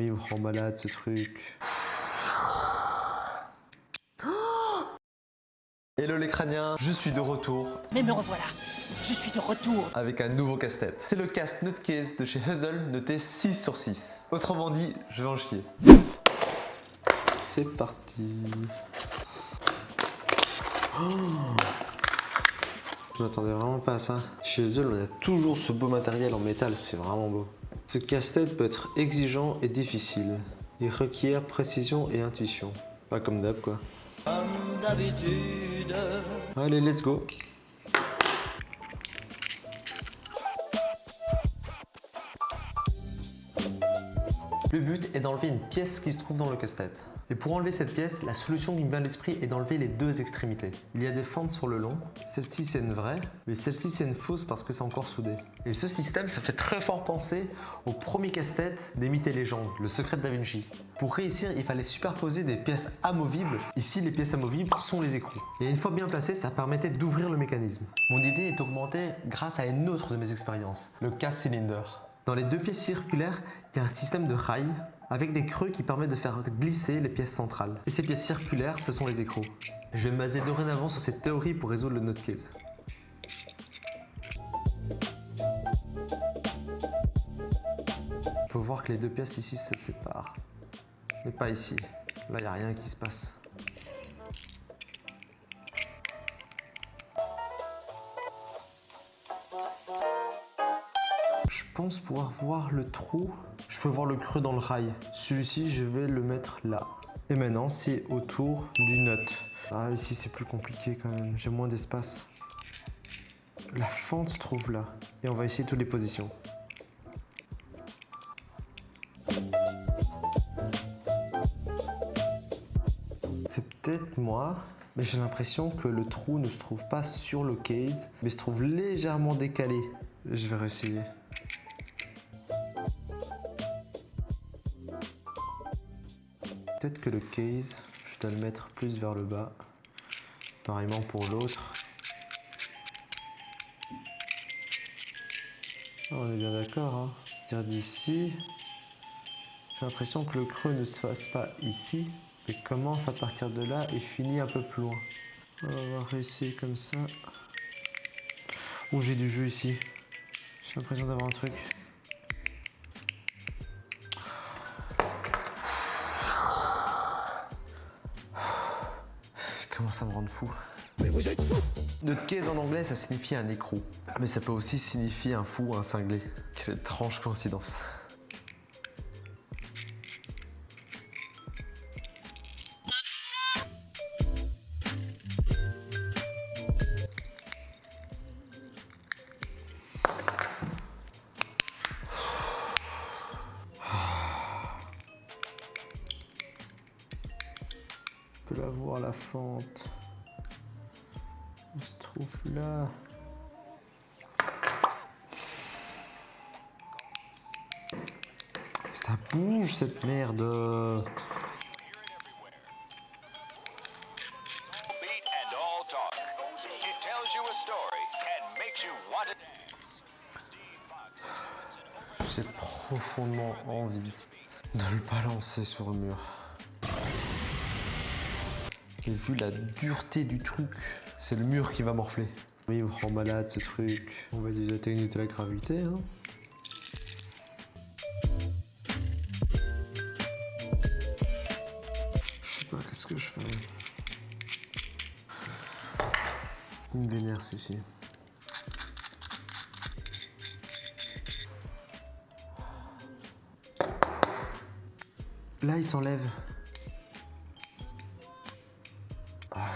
Il me rend malade ce truc. Hello les crâniens, je suis de retour Mais me revoilà, je suis de retour. avec un nouveau casse-tête. C'est le casse Nutcase de chez Huzzle, noté 6 sur 6. Autrement dit, je vais en chier. C'est parti. Oh je m'attendais vraiment pas à ça. Chez Huzzle, on a toujours ce beau matériel en métal, c'est vraiment beau. Ce casse-tête peut être exigeant et difficile. Il requiert précision et intuition. Pas comme d'hab quoi. Allez, let's go Le but est d'enlever une pièce qui se trouve dans le casse-tête. Et pour enlever cette pièce, la solution qui me vient à l'esprit est d'enlever les deux extrémités. Il y a des fentes sur le long, celle-ci c'est une vraie, mais celle-ci c'est une fausse parce que c'est encore soudé. Et ce système, ça fait très fort penser au premier casse-tête des mythes légendes, le secret de Da Vinci. Pour réussir, il fallait superposer des pièces amovibles. Ici, les pièces amovibles sont les écrous. Et une fois bien placées, ça permettait d'ouvrir le mécanisme. Mon idée est augmentée grâce à une autre de mes expériences, le casse-cylinder. Dans les deux pièces circulaires, il y a un système de rails avec des creux qui permettent de faire glisser les pièces centrales. Et ces pièces circulaires, ce sont les écrous. Je vais me baser dorénavant sur cette théorie pour résoudre le nutcase. On peut voir que les deux pièces ici se séparent. Mais pas ici. Là, il n'y a rien qui se passe. Je pense pouvoir voir le trou. Je peux voir le creux dans le rail. Celui-ci, je vais le mettre là. Et maintenant, c'est autour du nut. Ah, ici, c'est plus compliqué quand même. J'ai moins d'espace. La fente se trouve là. Et on va essayer toutes les positions. C'est peut-être moi, mais j'ai l'impression que le trou ne se trouve pas sur le case, mais se trouve légèrement décalé. Je vais réessayer. Peut-être que le case, je dois le mettre plus vers le bas. Pareillement pour l'autre. Ah, on est bien d'accord. Hein. Dire d'ici, j'ai l'impression que le creux ne se fasse pas ici, mais commence à partir de là et finit un peu plus loin. On va réessayer comme ça. Ouh, j'ai du jeu ici. J'ai l'impression d'avoir un truc. À me rendre fou. Mais vous êtes fou Nutcase en anglais, ça signifie un écrou. Mais ça peut aussi signifier un fou, un cinglé. Quelle étrange coïncidence. On peut la voir la fente. Elle se trouve là. Ça bouge cette merde. J'ai profondément envie de le balancer sur le mur. Et vu la dureté du truc, c'est le mur qui va morfler. Oui, il me rend malade ce truc. On va déjà de la gravité. Hein. Je sais pas, qu'est-ce que je fais? Il me vénère celui-ci. Là, il s'enlève.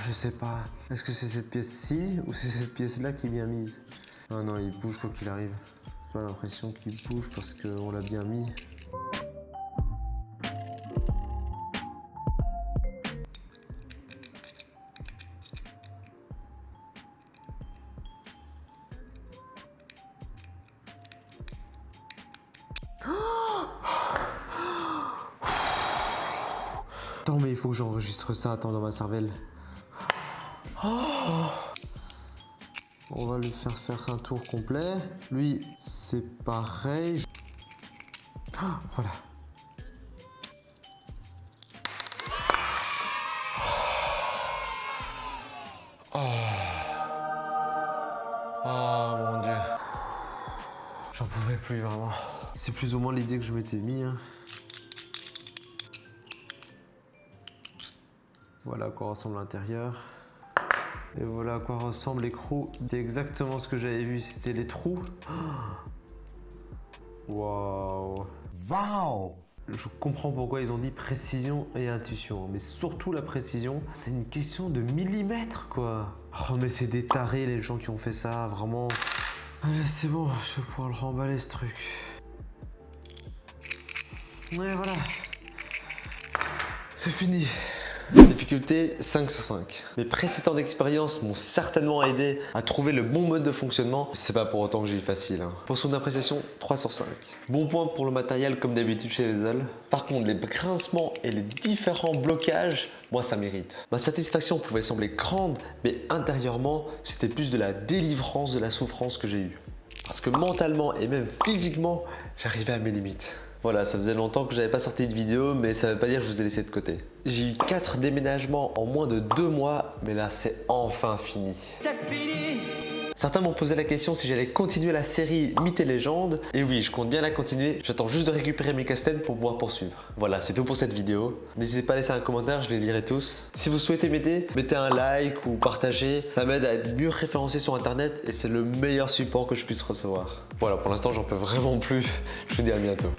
Je sais pas. Est-ce que c'est cette pièce-ci ou c'est cette pièce-là qui est bien mise? Ah non, il bouge quoi qu'il arrive. J'ai l'impression qu'il bouge parce qu'on l'a bien mis. Attends, mais il faut que j'enregistre ça. Attends, dans ma cervelle. Oh On va lui faire faire un tour complet. Lui, c'est pareil. Ah, voilà. Oh. mon dieu. J'en pouvais plus vraiment. C'est plus ou moins l'idée que je m'étais mis. Hein. Voilà à quoi ressemble l'intérieur. Et voilà à quoi ressemble l'écrou. C'est exactement ce que j'avais vu, c'était les trous. Waouh Wow Je comprends pourquoi ils ont dit précision et intuition, mais surtout la précision, c'est une question de millimètres quoi. Oh mais c'est des tarés les gens qui ont fait ça, vraiment. Allez c'est bon, je vais pouvoir le remballer ce truc. Ouais voilà. C'est fini. Difficulté 5 sur 5. Mes précédents d'expérience m'ont certainement aidé à trouver le bon mode de fonctionnement. C'est pas pour autant que j'ai eu facile. hein. Pour son appréciation, 3 sur 5. Bon point pour le matériel comme d'habitude chez Vezel. Par contre, les grincements et les différents blocages, moi ça mérite. Ma satisfaction pouvait sembler grande, mais intérieurement, c'était plus de la délivrance de la souffrance que j'ai eue. Parce que mentalement et même physiquement, j'arrivais à mes limites. Voilà, ça faisait longtemps que j'avais pas sorti de vidéo, mais ça veut pas dire que je vous ai laissé de côté. J'ai eu 4 déménagements en moins de 2 mois, mais là c'est enfin fini. Certains m'ont posé la question si j'allais continuer la série Mythes et légendes. Et oui, je compte bien la continuer. J'attends juste de récupérer mes casse-têtes pour pouvoir poursuivre. Voilà, c'est tout pour cette vidéo. N'hésitez pas à laisser un commentaire, je les lirai tous. Si vous souhaitez m'aider, mettez un like ou partagez. Ça m'aide à être mieux référencé sur internet et c'est le meilleur support que je puisse recevoir. Voilà, pour l'instant, j'en peux vraiment plus. Je vous dis à bientôt.